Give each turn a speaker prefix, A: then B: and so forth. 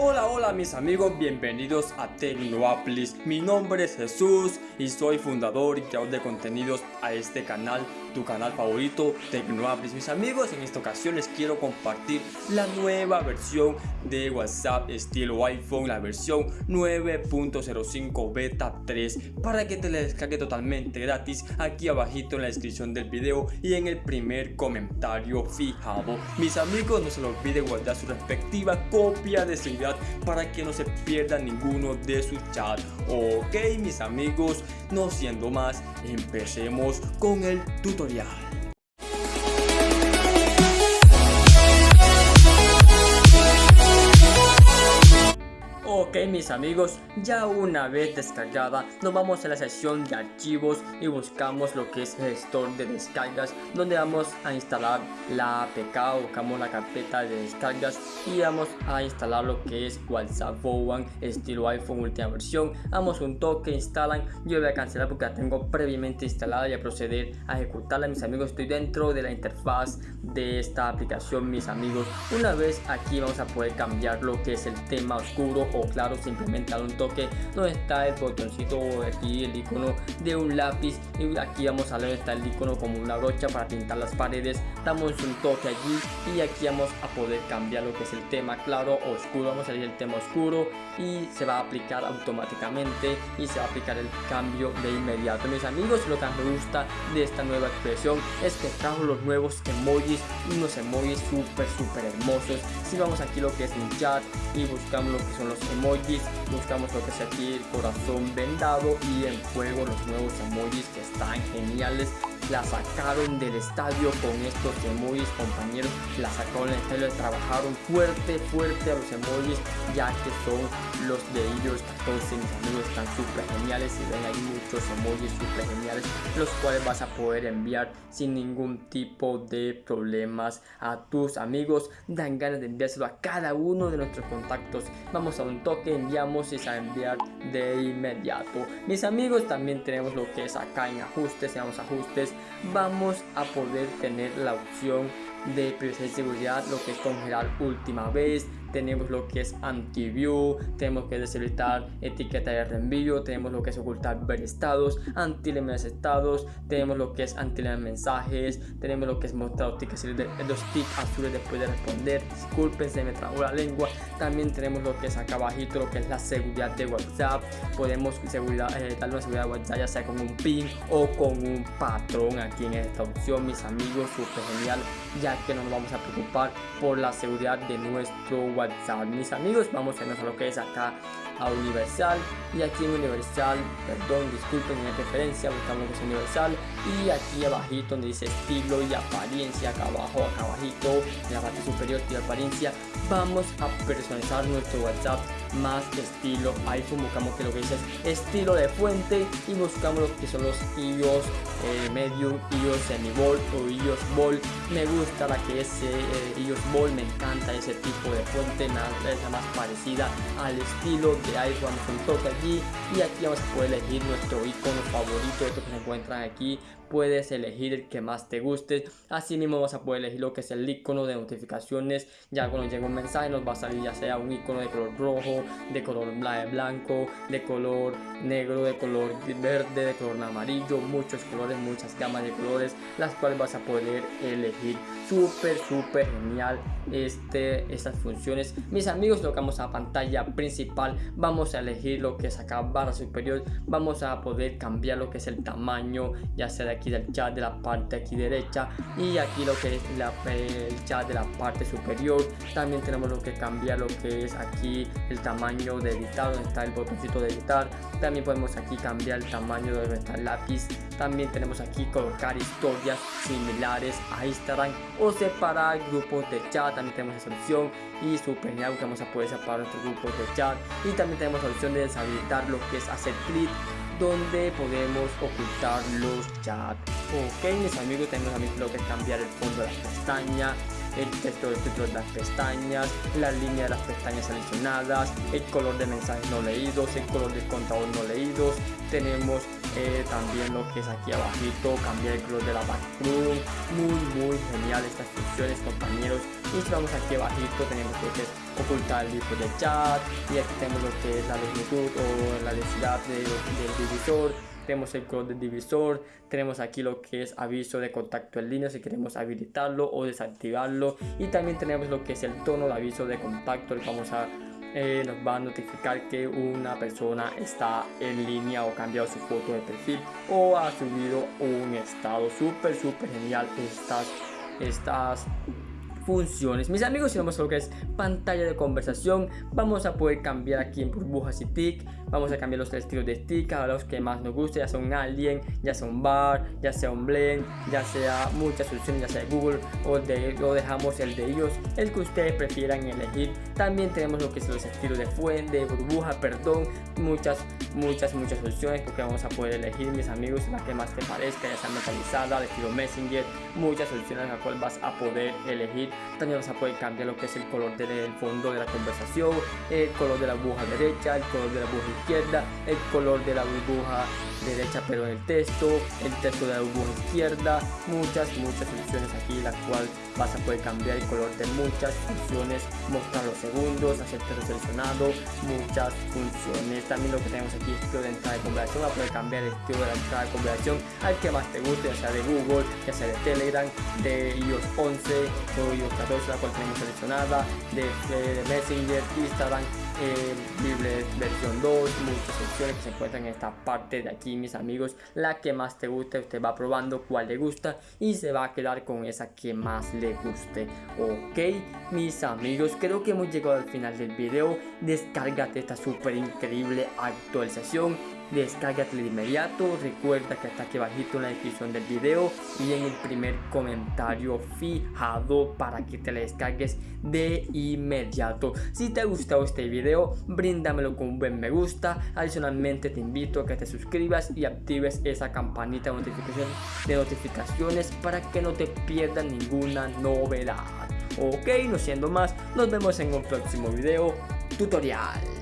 A: Hola, hola mis amigos, bienvenidos a Tecnoaplis. Mi nombre es Jesús y soy fundador y creador de contenidos a este canal, tu canal favorito, Tecnoaplis. Mis amigos, en esta ocasión les quiero compartir la nueva versión de WhatsApp estilo iPhone, la versión 9.05 Beta 3, para que te la descargue totalmente gratis aquí abajito en la descripción del video y en el primer comentario fijado. Mis amigos, no se les olvide guardar su respectiva copia de seguridad para que no se pierda ninguno de sus chats. Ok mis amigos, no siendo más, empecemos con el tutorial. Ok mis amigos, ya una vez descargada nos vamos a la sección de archivos y buscamos lo que es el store de descargas donde vamos a instalar la APK, buscamos la carpeta de descargas y vamos a instalar lo que es WhatsApp One estilo iPhone última versión, damos un toque, instalan, yo voy a cancelar porque la tengo previamente instalada y a proceder a ejecutarla mis amigos, estoy dentro de la interfaz de esta aplicación mis amigos, una vez aquí vamos a poder cambiar lo que es el tema oscuro claro simplemente dar un toque donde está el botoncito aquí el icono de un lápiz. Y aquí vamos a ver está el icono como una brocha para pintar las paredes. Damos un toque allí y aquí vamos a poder cambiar lo que es el tema claro o oscuro. Vamos a elegir el tema oscuro y se va a aplicar automáticamente y se va a aplicar el cambio de inmediato. Mis amigos lo que me gusta de esta nueva expresión es que trajo los nuevos emojis unos emojis súper súper hermosos. Si vamos aquí lo que es un chat y buscamos lo que son los emojis buscamos lo que es aquí el corazón vendado y en juego los nuevos emojis que están geniales la sacaron del estadio con estos emojis compañeros. La sacaron del estadio trabajaron fuerte fuerte a los emojis ya que son los de ellos 14 mis amigos están súper geniales y ven hay muchos emojis súper geniales los cuales vas a poder enviar sin ningún tipo de problemas a tus amigos. Dan ganas de enviárselo a cada uno de nuestros contactos. Vamos a un toque enviamos y a enviar de inmediato. Mis amigos también tenemos lo que es acá en ajustes vamos a ajustes vamos a poder tener la opción de y seguridad lo que es congelar última vez tenemos lo que es anti-view, tenemos que deshabilitar etiqueta de reenvío, tenemos lo que es ocultar ver estados, anti estados, tenemos lo que es anti mensajes, tenemos lo que es mostrar los tics azules después de responder, disculpen se me trabó la lengua, también tenemos lo que es acá abajito, lo que es la seguridad de WhatsApp, podemos seguridad, eh, darle una seguridad de WhatsApp ya sea con un pin o con un patrón aquí en esta opción, mis amigos, súper genial, ya que no nos vamos a preocupar por la seguridad de nuestro WhatsApp. Mis amigos, vamos a irnos lo que es acá a Universal. Y aquí en Universal, perdón, disculpen mi preferencia, buscamos que es Universal. Y aquí abajito donde dice estilo y apariencia, acá abajo, acá abajito, en la parte superior y apariencia, vamos a personalizar nuestro WhatsApp más estilo iPhone, buscamos que lo que dice es estilo de fuente y buscamos lo que son los iOS eh, medium, iOS semi-ball o iOS ball, me gusta la que es eh, iOS ball, me encanta ese tipo de fuente, nada es más parecida al estilo de iPhone, toque allí. Y aquí vamos a poder elegir nuestro icono favorito, esto que se encuentran aquí, puedes elegir el que más te guste, así mismo vas a poder elegir lo que es el icono de notificaciones, ya cuando llega un mensaje nos va a salir ya sea un icono de color rojo, de color blanco, de color negro, de color verde, de color amarillo, muchos colores, muchas gamas de colores, las cuales vas a poder elegir, súper súper genial este, estas funciones, mis amigos tocamos a pantalla principal, vamos a elegir lo que es acá barra superior, vamos a poder cambiar lo que es el tamaño, ya sea de aquí del chat de la parte aquí derecha. Y aquí lo que es la, el chat de la parte superior. También tenemos lo que cambiar lo que es aquí el tamaño de editar donde está el botoncito de editar. También podemos aquí cambiar el tamaño de donde está el lápiz. También tenemos aquí colocar historias similares a Instagram o separar grupos de chat. También tenemos esa opción. Y super genial que vamos a poder separar nuestros grupos de chat. Y también tenemos la opción de deshabilitar lo que es hacer clic donde podemos ocultar los chats. Ok, mis amigos, tenemos también lo que es cambiar el fondo de la pestaña, el texto del título de las pestañas, la línea de las pestañas seleccionadas, el color de mensajes no leídos, el color de contador no leídos, tenemos eh, también lo que es aquí abajito cambiar el color de la background muy muy genial estas funciones compañeros. Y vamos aquí abajito tenemos lo que es ocultar el libro de chat y aquí tenemos lo que es la longitud o la densidad del divisor tenemos el color del divisor, tenemos aquí lo que es aviso de contacto en línea si queremos habilitarlo o desactivarlo y también tenemos lo que es el tono de aviso de contacto, el eh, nos va a notificar que una persona está en línea o cambiado su foto de perfil o ha subido un estado. Súper súper genial estas estas funciones. Mis amigos, si vamos a lo que es pantalla de conversación, vamos a poder cambiar aquí en burbujas y tic. Vamos a cambiar los estilos de stick a los que más nos guste, ya sea un alien, ya sea un bar, ya sea un blend, ya sea muchas soluciones, ya sea Google o de, lo dejamos el de ellos, el que ustedes prefieran elegir. También tenemos lo que es los estilos de fuente, de burbuja, perdón, muchas, muchas, muchas soluciones porque vamos a poder elegir, mis amigos, la que más te parezca, ya sea metalizada, de estilo Messenger, muchas soluciones a las cuales vas a poder elegir también vas a poder cambiar lo que es el color del fondo de la conversación, el color de la burbuja derecha, el color de la burbuja izquierda, el color de la burbuja derecha pero el texto, el texto de burbuja izquierda, muchas, muchas funciones aquí la cual vas a poder cambiar el color de muchas funciones, mostrar los segundos, hacer seleccionado, muchas funciones. También lo que tenemos aquí es estilo de entrada de conversación, vas a poder cambiar el estilo de entrada de conversación al que más te guste, ya sea de Google, ya sea de Telegram, de iOS 11 o iOS 14, la cual tenemos seleccionada, de, de Messenger, Instagram, eh, Bible versión 2, muchas opciones que se encuentran en esta parte de aquí mis amigos, la que más te guste, usted va probando cuál le gusta y se va a quedar con esa que más le guste, ok mis amigos, creo que hemos llegado al final del video, descárgate esta súper increíble actualización descárgatelo de inmediato recuerda que está aquí abajito en la descripción del video y en el primer comentario fijado para que te la descargues de inmediato. Si te ha gustado este video bríndamelo con un buen me gusta. Adicionalmente te invito a que te suscribas y actives esa campanita de notificación de notificaciones para que no te pierdas ninguna novedad. Ok no siendo más nos vemos en un próximo video tutorial